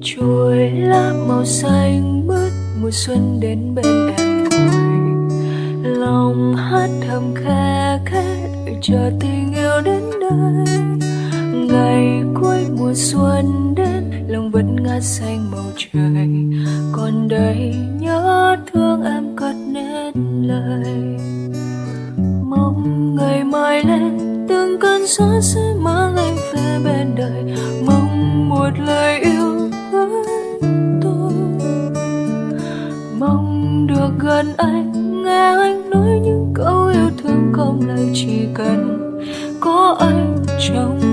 chuối lá màu xanh mướt mùa xuân đến bên em vui, lòng hát thầm khe khẽ đợi chờ tình yêu đến đây ngày cuối mùa xuân đến lòng vẫn ngát xanh màu trời. Còn đây nhớ thương em cất nên lời. Mong ngày mai lên từng cơn gió sẽ mang anh về bên đời. Mong một lời yêu được gần anh, nghe anh nói những câu yêu thương không lời chỉ cần có anh trong